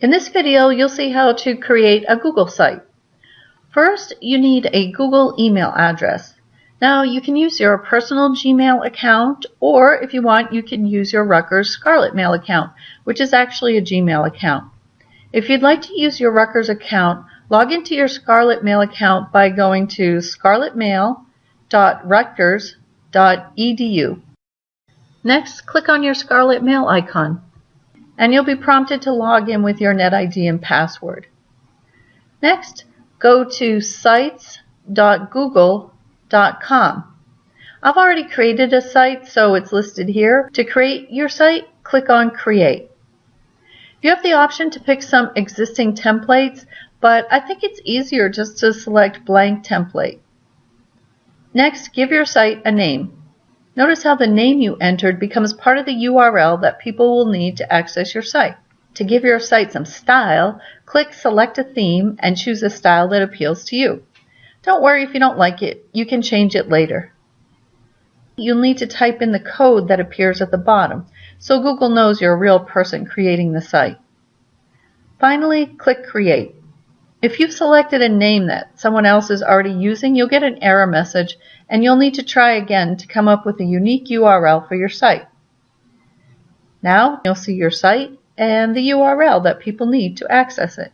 In this video, you'll see how to create a Google site. First, you need a Google email address. Now, you can use your personal Gmail account, or if you want, you can use your Rutgers Scarlet Mail account, which is actually a Gmail account. If you'd like to use your Rutgers account, log into your Scarlet Mail account by going to scarletmail.rutgers.edu. Next, click on your Scarlet Mail icon, and you'll be prompted to log in with your NetID and password. Next, go to sites.google.com. I've already created a site, so it's listed here. To create your site, click on Create. You have the option to pick some existing templates, but I think it's easier just to select blank template. Next, give your site a name. Notice how the name you entered becomes part of the URL that people will need to access your site. To give your site some style, click Select a Theme and choose a style that appeals to you. Don't worry if you don't like it, you can change it later. You'll need to type in the code that appears at the bottom so Google knows you're a real person creating the site. Finally, click Create. If you've selected a name that someone else is already using, you'll get an error message and you'll need to try again to come up with a unique URL for your site. Now you'll see your site and the URL that people need to access it.